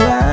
around.